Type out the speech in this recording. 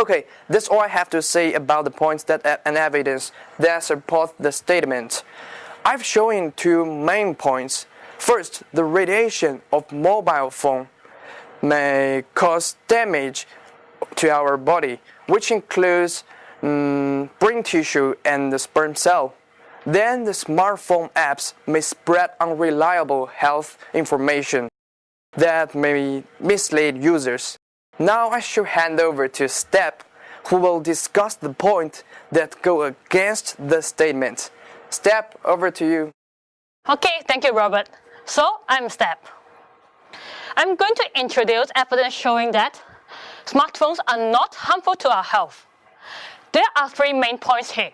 Okay, that's all I have to say about the points that and evidence that support the statement. I've shown two main points. First, the radiation of mobile phone may cause damage to our body, which includes um, brain tissue and the sperm cell. Then the smartphone apps may spread unreliable health information that may mislead users. Now I shall hand over to Step, who will discuss the point that go against the statement. Step, over to you. Okay, thank you, Robert. So, I'm Step. I'm going to introduce evidence showing that smartphones are not harmful to our health. There are three main points here.